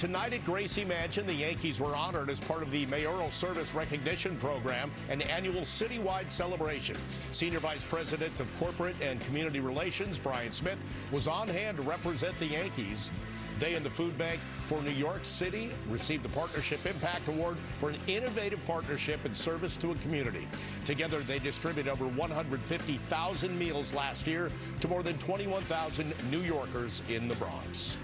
tonight at Gracie Mansion, the Yankees were honored as part of the Mayoral Service Recognition Program, an annual citywide celebration. Senior Vice President of Corporate and Community Relations, Brian Smith, was on hand to represent the Yankees. They and the Food Bank for New York City received the Partnership Impact Award for an innovative partnership and service to a community. Together, they distributed over 150,000 meals last year to more than 21,000 New Yorkers in the Bronx.